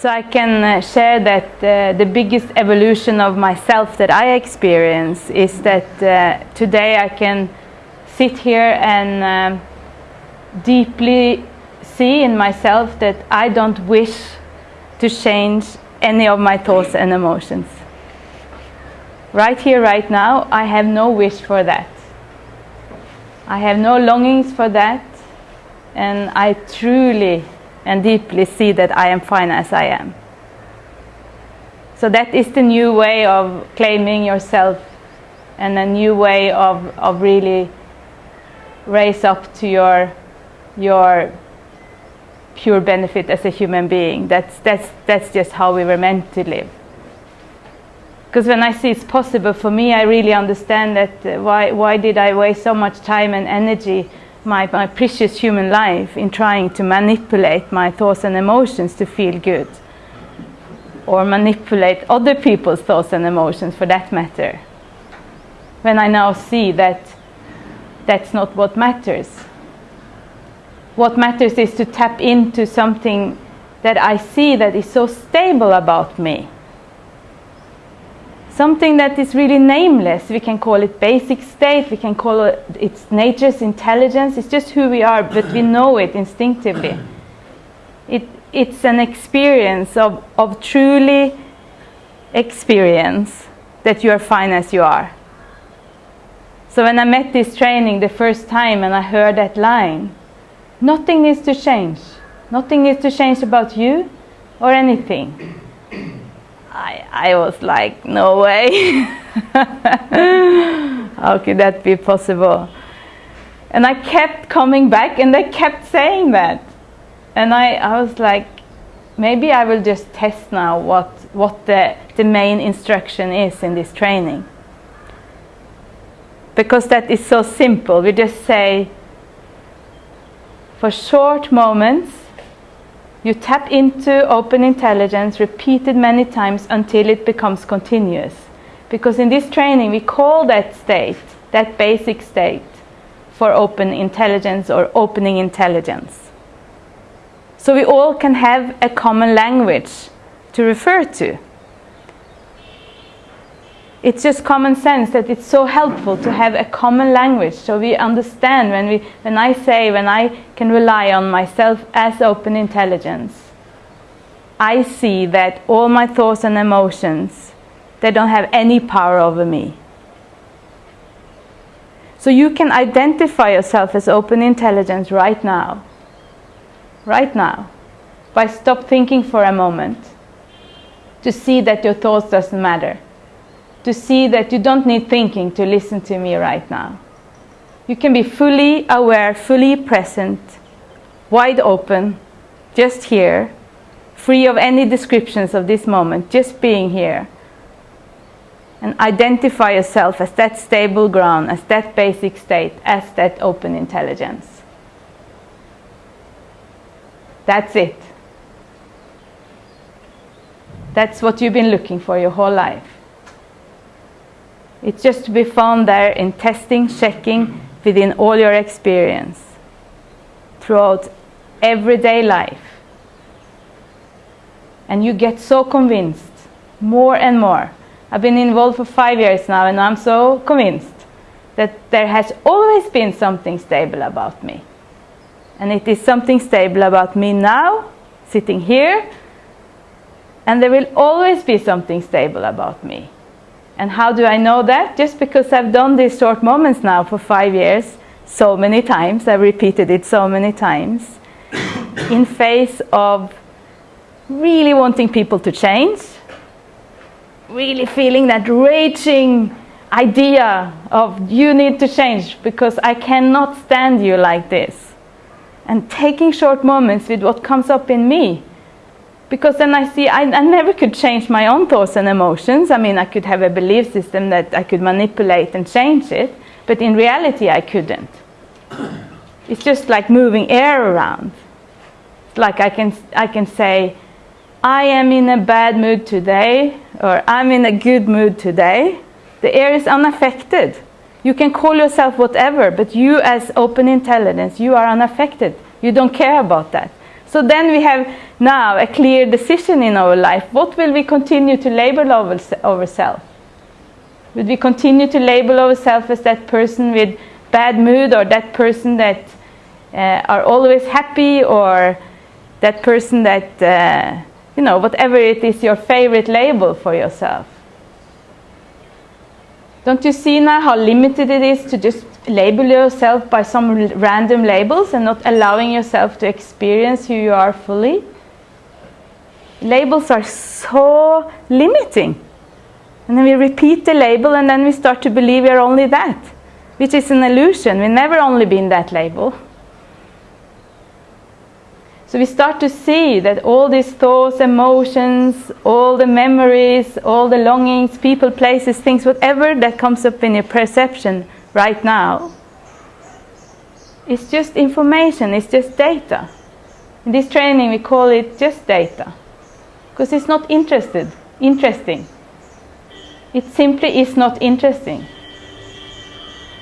So I can uh, share that uh, the biggest evolution of myself that I experience is that uh, today I can sit here and um, deeply see in myself that I don't wish to change any of my thoughts and emotions. Right here, right now, I have no wish for that. I have no longings for that, and I truly and deeply see that I am fine as I am. So that is the new way of claiming yourself and a new way of, of really raise up to your, your pure benefit as a human being. That's, that's, that's just how we were meant to live. Because when I see it's possible for me, I really understand that uh, why, why did I waste so much time and energy my, my precious human life in trying to manipulate my thoughts and emotions to feel good. Or manipulate other people's thoughts and emotions for that matter. When I now see that that's not what matters. What matters is to tap into something that I see that is so stable about me something that is really nameless. We can call it basic state, we can call it its nature's intelligence. It's just who we are, but we know it instinctively. It, it's an experience of, of truly experience that you are fine as you are. So when I met this training the first time and I heard that line, nothing needs to change. Nothing needs to change about you or anything. I, I was like, no way. How could that be possible? And I kept coming back and they kept saying that. And I, I was like, maybe I will just test now what, what the, the main instruction is in this training. Because that is so simple. We just say, for short moments, you tap into open intelligence repeated many times until it becomes continuous. Because in this training, we call that state, that basic state, for open intelligence or opening intelligence. So we all can have a common language to refer to it's just common sense that it's so helpful to have a common language. So we understand when we when I say when I can rely on myself as open intelligence I see that all my thoughts and emotions they don't have any power over me. So you can identify yourself as open intelligence right now right now by stop thinking for a moment to see that your thoughts doesn't matter to see that you don't need thinking to listen to me right now. You can be fully aware, fully present, wide open, just here, free of any descriptions of this moment, just being here. And identify yourself as that stable ground, as that basic state, as that open intelligence. That's it. That's what you've been looking for your whole life. It's just to be found there in testing, checking within all your experience throughout everyday life. And you get so convinced more and more. I've been involved for five years now and I'm so convinced that there has always been something stable about me. And it is something stable about me now, sitting here, and there will always be something stable about me. And how do I know that? Just because I've done these short moments now for five years, so many times, I've repeated it so many times, in face of really wanting people to change, really feeling that raging idea of you need to change because I cannot stand you like this. And taking short moments with what comes up in me because then I see I, I, never could change my own thoughts and emotions. I mean, I could have a belief system that I could manipulate and change it, but in reality, I couldn't. It's just like moving air around. Like I can, I can say, I am in a bad mood today, or I'm in a good mood today. The air is unaffected. You can call yourself whatever, but you as open intelligence, you are unaffected. You don't care about that. So then we have now a clear decision in our life. What will we continue to label ourselves? Will we continue to label ourselves as that person with bad mood or that person that uh, are always happy or that person that, uh, you know, whatever it is your favorite label for yourself? Don't you see now how limited it is to just label yourself by some random labels and not allowing yourself to experience who you are fully? Labels are so limiting. And then we repeat the label and then we start to believe we are only that, which is an illusion. We've never only been that label. So we start to see that all these thoughts, emotions, all the memories, all the longings, people, places, things, whatever that comes up in your perception right now, it's just information, it's just data. In this training we call it just data. Because it's not interested, interesting. It simply is not interesting.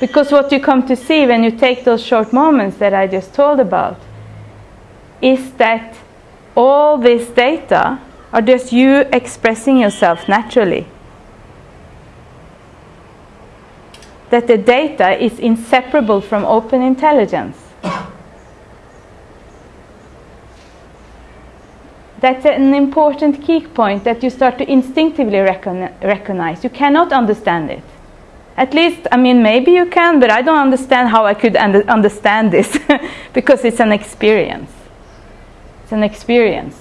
Because what you come to see when you take those short moments that I just told about is that all this data are just you expressing yourself naturally. That the data is inseparable from open intelligence. That's an important key point that you start to instinctively recognize. You cannot understand it. At least, I mean, maybe you can, but I don't understand how I could understand this because it's an experience. It's an experience.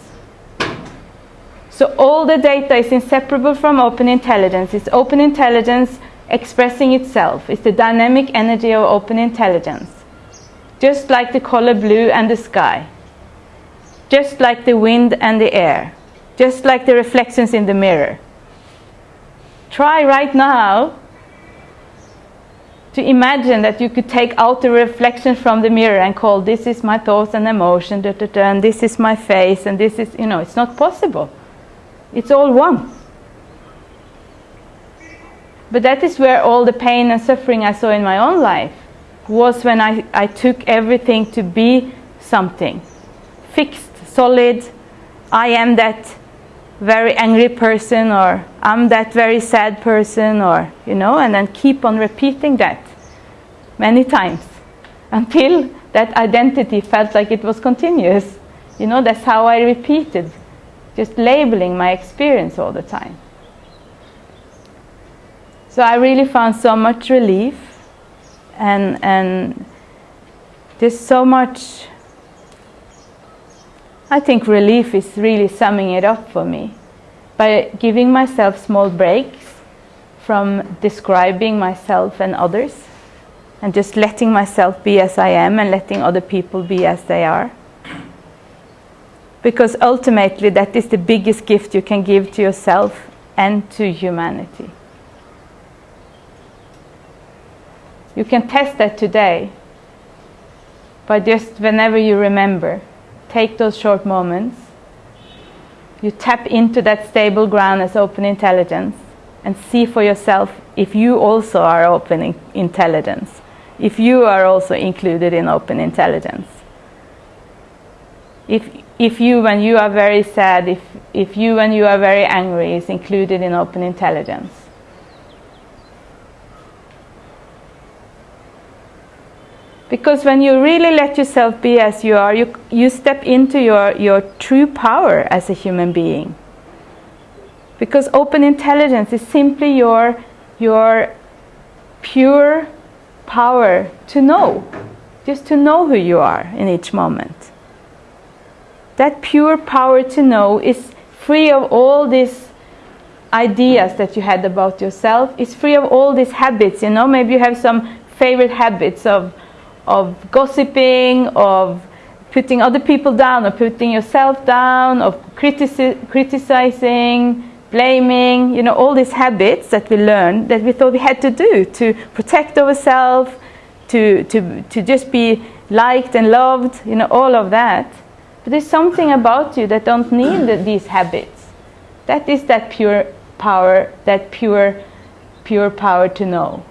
So all the data is inseparable from open intelligence. It's open intelligence expressing itself. It's the dynamic energy of open intelligence. Just like the color blue and the sky. Just like the wind and the air. Just like the reflections in the mirror. Try right now to imagine that you could take out the reflection from the mirror and call this is my thoughts and emotion, da, da, da, and this is my face, and this is, you know, it's not possible. It's all one. But that is where all the pain and suffering I saw in my own life was when I, I took everything to be something fixed, solid. I am that very angry person or I'm that very sad person or you know and then keep on repeating that many times until that identity felt like it was continuous. You know that's how I repeated just labeling my experience all the time. So I really found so much relief and and there's so much I think relief is really summing it up for me by giving myself small breaks from describing myself and others and just letting myself be as I am and letting other people be as they are. Because ultimately, that is the biggest gift you can give to yourself and to humanity. You can test that today by just whenever you remember take those short moments. You tap into that stable ground as open intelligence and see for yourself if you also are open intelligence, if you are also included in open intelligence. If, if you, when you are very sad, if, if you, when you are very angry, is included in open intelligence. Because when you really let yourself be as you are, you, you step into your, your true power as a human being. Because open intelligence is simply your, your pure power to know, just to know who you are in each moment. That pure power to know is free of all these ideas that you had about yourself, It's free of all these habits, you know, maybe you have some favorite habits of of gossiping, of putting other people down, or putting yourself down, of critici criticizing, blaming, you know, all these habits that we learned that we thought we had to do to protect ourselves, to, to, to just be liked and loved, you know, all of that. But there's something about you that don't need these habits. That is that pure power, that pure, pure power to know.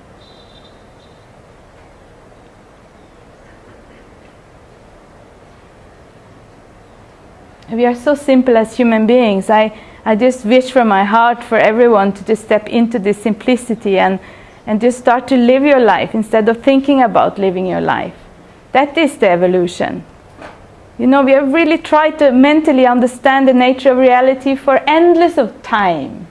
We are so simple as human beings. I, I just wish from my heart for everyone to just step into this simplicity and, and just start to live your life instead of thinking about living your life. That is the evolution. You know, we have really tried to mentally understand the nature of reality for endless of time.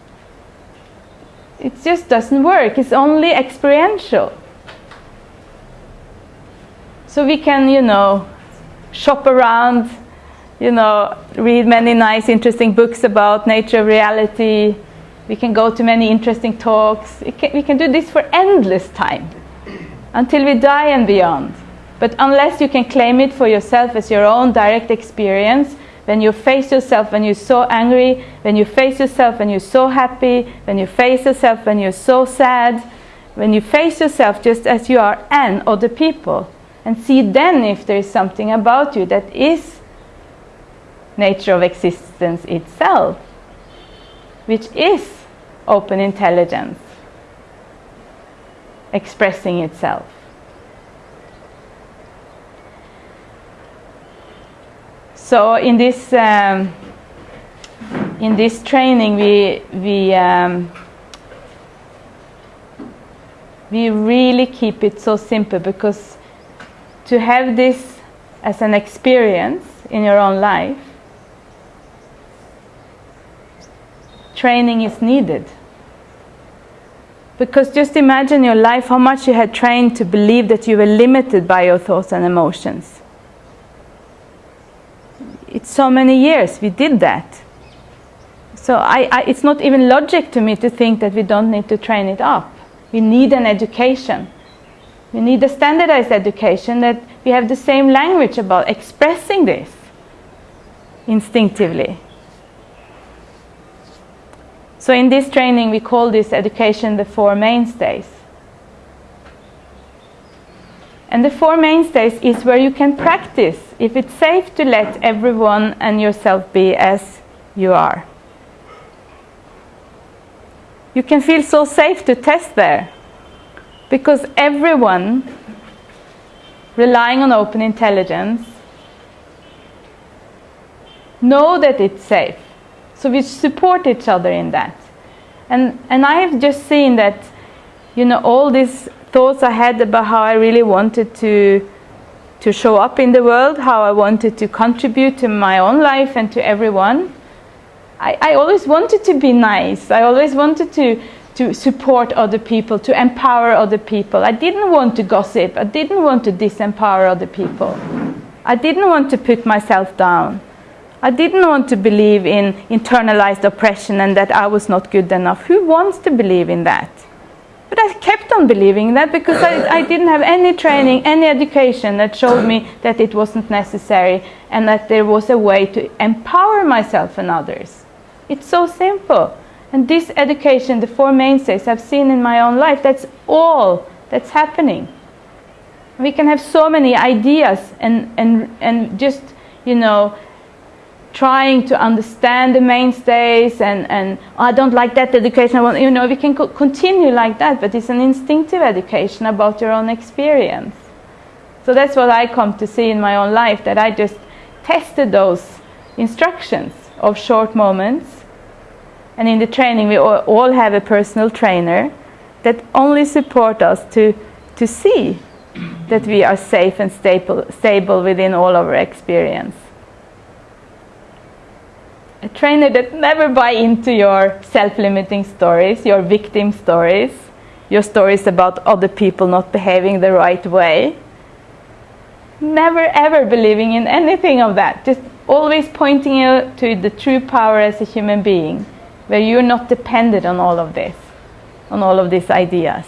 It just doesn't work. It's only experiential. So we can, you know, shop around, you know, read many nice, interesting books about nature of reality. We can go to many interesting talks. Can, we can do this for endless time until we die and beyond. But unless you can claim it for yourself as your own direct experience, when you face yourself when you're so angry, when you face yourself when you're so happy, when you face yourself when you're so sad, when you face yourself just as you are and other people, and see then if there is something about you that is nature of existence itself, which is open intelligence expressing itself. So in this um, in this training, we we um, we really keep it so simple because to have this as an experience in your own life, training is needed. Because just imagine your life, how much you had trained to believe that you were limited by your thoughts and emotions it's so many years we did that. So I, I, it's not even logic to me to think that we don't need to train it up. We need an education. We need a standardized education that we have the same language about expressing this instinctively. So in this training we call this education the four mainstays. And the four mainstays is where you can practice if it's safe to let everyone and yourself be as you are. You can feel so safe to test there because everyone relying on open intelligence know that it's safe. So we support each other in that. And, and I have just seen that, you know, all these thoughts I had about how I really wanted to to show up in the world, how I wanted to contribute to my own life and to everyone. I, I always wanted to be nice. I always wanted to to support other people, to empower other people. I didn't want to gossip. I didn't want to disempower other people. I didn't want to put myself down. I didn't want to believe in internalized oppression and that I was not good enough. Who wants to believe in that? But I kept on believing that because I, I, didn't have any training, any education that showed me that it wasn't necessary and that there was a way to empower myself and others. It's so simple. And this education, the four mainstays I've seen in my own life, that's all that's happening. We can have so many ideas and, and, and just, you know, trying to understand the mainstays and, and I don't like that education. Want, you know, we can co continue like that, but it's an instinctive education about your own experience. So that's what I come to see in my own life, that I just tested those instructions of short moments. And in the training, we all have a personal trainer that only support us to, to see that we are safe and stable, stable within all our experience a trainer that never buy into your self-limiting stories, your victim stories, your stories about other people not behaving the right way. Never ever believing in anything of that. Just always pointing you to the true power as a human being, where you're not dependent on all of this, on all of these ideas.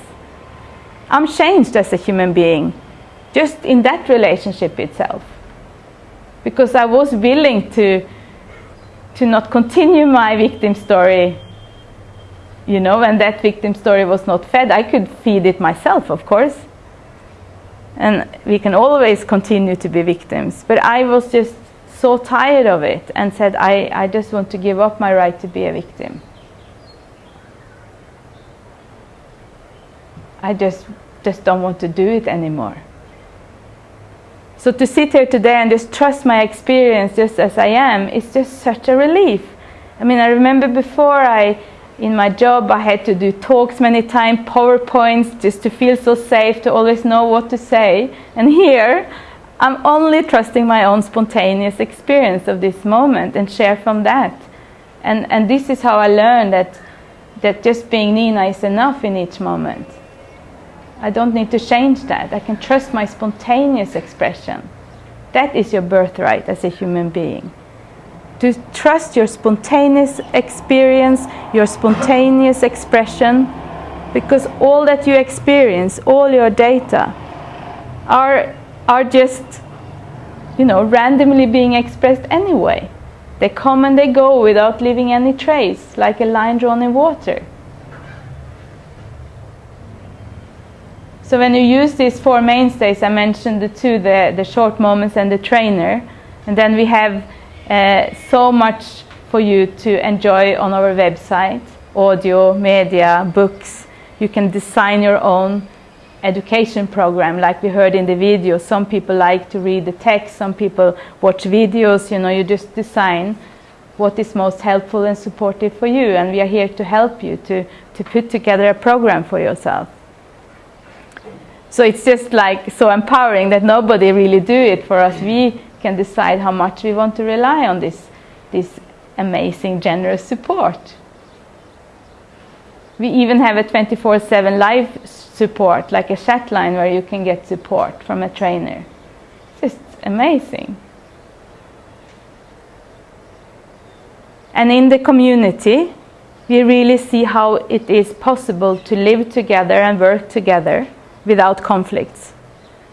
I'm changed as a human being, just in that relationship itself. Because I was willing to to not continue my victim story you know when that victim story was not fed. I could feed it myself of course. And we can always continue to be victims. But i was just so tired of it and said i, I just want to give up my right to be a victim. I just just don't want to do it anymore So to sit here today and just trust my experience just as I am is just such a relief. I mean, I remember before I, in my job, I had to do talks many times, PowerPoints, just to feel so safe, to always know what to say. And here, I'm only trusting my own spontaneous experience of this moment and share from that. And, and this is how I learned that, that just being Nina is enough in each moment. I don't need to change that. I can trust my spontaneous expression. That is your birthright as a human being. To trust your spontaneous experience, your spontaneous expression, because all that you experience, all your data, are, are just, you know, randomly being expressed anyway. They come and they go without leaving any trace, like a line drawn in water. So when you use these four mainstays, I mentioned the two, the, the short moments and the trainer. And then we have uh, so much for you to enjoy on our website, audio, media, books. You can design your own education program like we heard in the video. Some people like to read the text, some people watch videos, you know, you just design what is most helpful and supportive for you. And we are here to help you to, to put together a program for yourself. So it's just like so empowering that nobody really do it for us. We can decide how much we want to rely on this, this amazing generous support. We even have a 24-7 live support, like a chat line where you can get support from a trainer. It's just amazing. And in the community, we really see how it is possible to live together and work together without conflicts.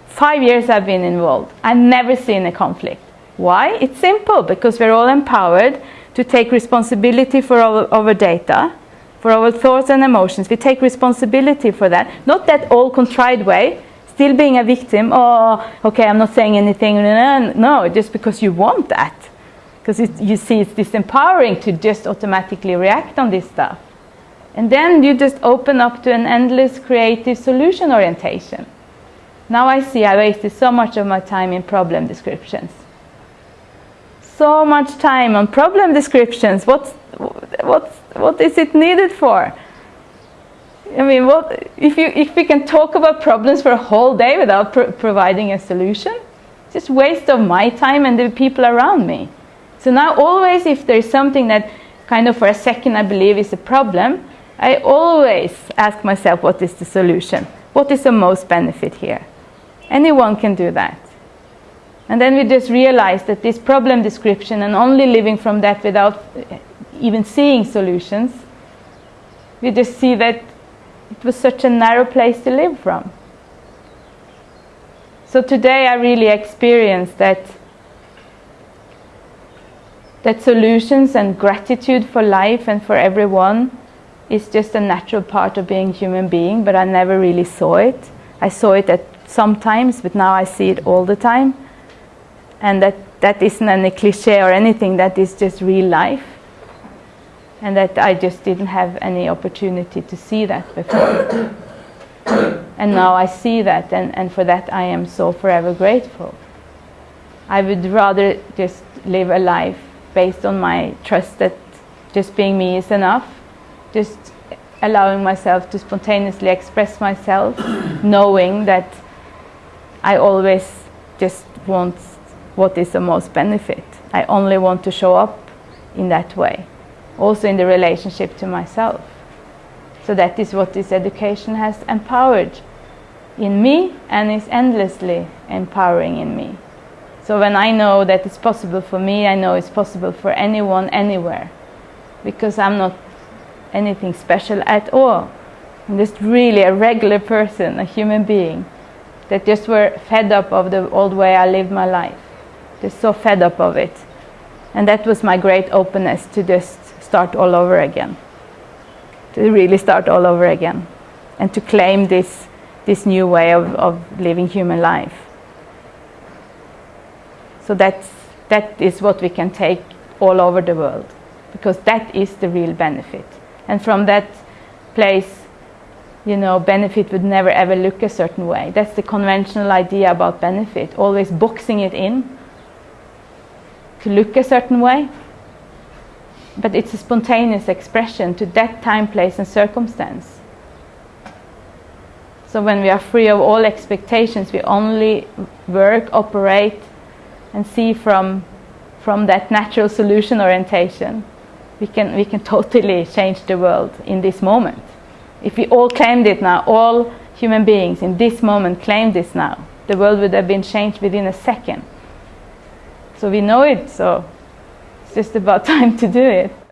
Five years I've been involved. I've never seen a conflict. Why? It's simple, because we're all empowered to take responsibility for our, our data, for our thoughts and emotions. We take responsibility for that. Not that all contrived way, still being a victim, oh, okay, I'm not saying anything. No, just because you want that. Because you see it's disempowering to just automatically react on this stuff. And then you just open up to an endless creative solution orientation. Now I see I wasted so much of my time in problem descriptions. So much time on problem descriptions. What's, what's, what is it needed for? I mean, what, if, you, if we can talk about problems for a whole day without pr providing a solution, it's just waste of my time and the people around me. So now always if there's something that kind of for a second I believe is a problem, I always ask myself what is the solution? What is the most benefit here? Anyone can do that. And then we just realize that this problem description and only living from that without eh, even seeing solutions, we just see that it was such a narrow place to live from. So today I really experienced that that solutions and gratitude for life and for everyone is just a natural part of being human being, but I never really saw it. I saw it at sometimes, but now I see it all the time. And that, that isn't any cliche or anything, that is just real life. And that I just didn't have any opportunity to see that before. and now I see that, and, and for that I am so forever grateful. I would rather just live a life based on my trust that just being me is enough just allowing myself to spontaneously express myself, knowing that I always just want what is the most benefit. I only want to show up in that way, also in the relationship to myself. So that is what this education has empowered in me and is endlessly empowering in me. So when I know that it's possible for me, I know it's possible for anyone, anywhere. Because I'm not anything special at all. I'm just really a regular person, a human being that just were fed up of the old way I lived my life. Just so fed up of it. And that was my great openness to just start all over again. To really start all over again. And to claim this, this new way of, of living human life. So that's, that is what we can take all over the world. Because that is the real benefit and from that place you know, benefit would never ever look a certain way. That's the conventional idea about benefit, always boxing it in to look a certain way. But it's a spontaneous expression to that time, place, and circumstance. So when we are free of all expectations, we only work, operate, and see from, from that natural solution orientation. We can, we can totally change the world in this moment. If we all claimed it now, all human beings in this moment claimed this now, the world would have been changed within a second. So we know it, so it's just about time to do it.